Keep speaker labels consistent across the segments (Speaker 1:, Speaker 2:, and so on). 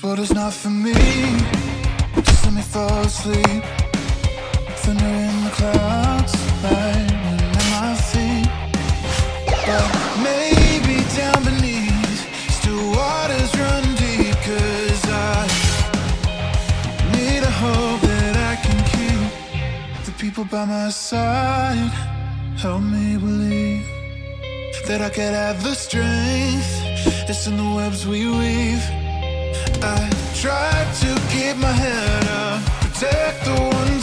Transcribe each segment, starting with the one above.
Speaker 1: This world is not for me. Just let me fall asleep. Thunder in the clouds, lightning at my feet. But maybe down beneath, still waters run deep. Cause I need a hope that I can keep. The people by my side help me believe that I could have the strength It's in the webs we weave. I try to keep my head up, protect the ones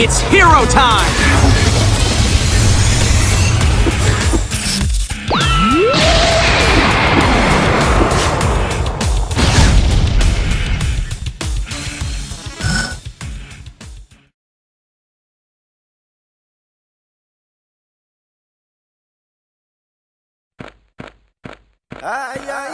Speaker 2: It's hero time!
Speaker 1: Ay, ay,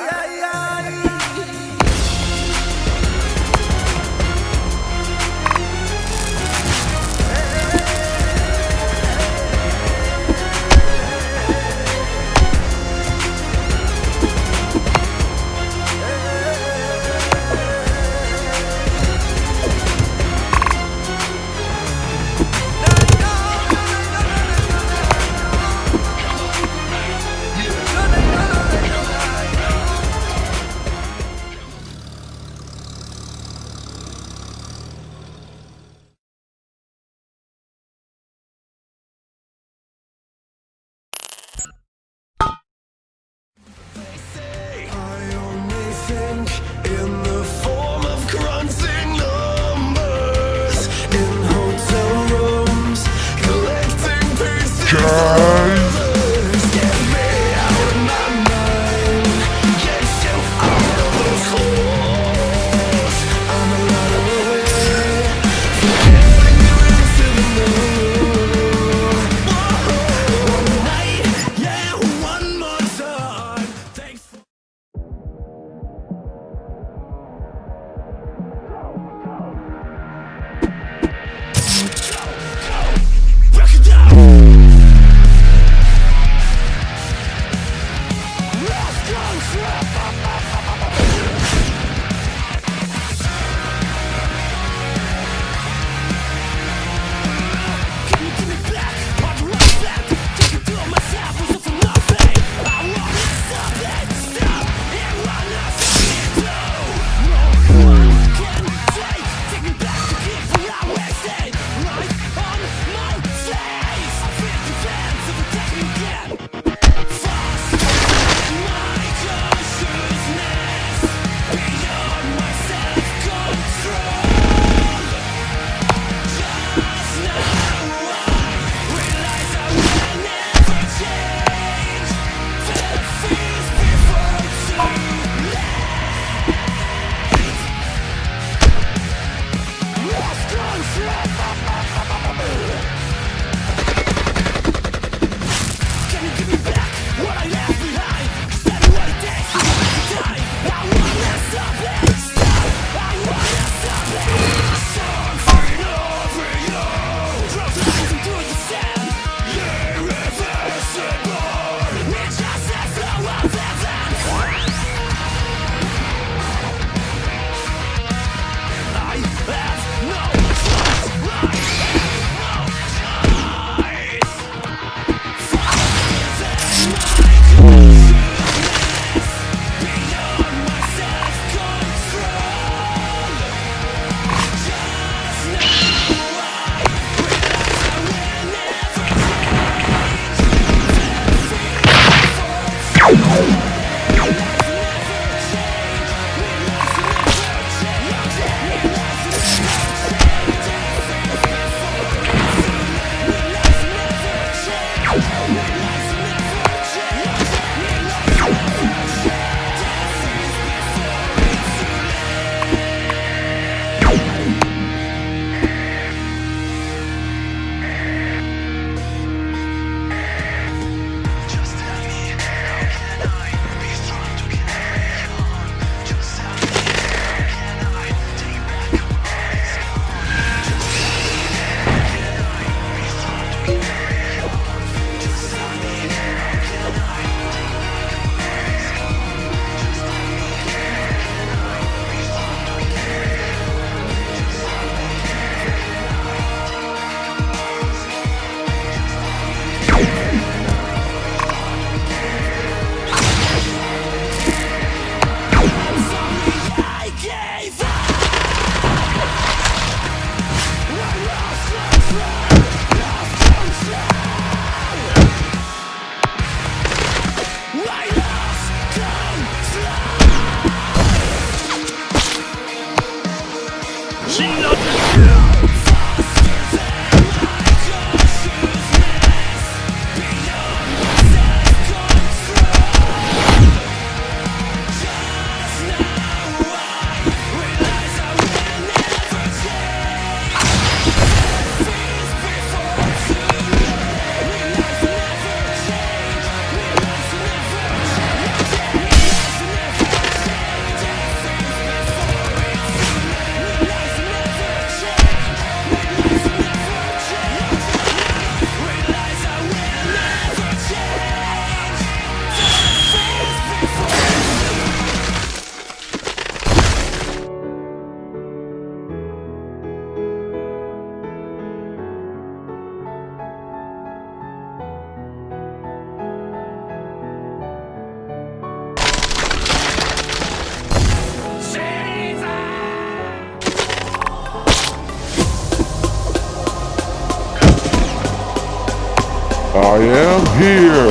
Speaker 3: I am here!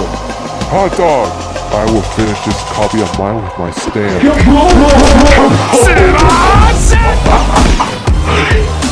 Speaker 3: Hot dog! I will finish this copy of mine with my stamp.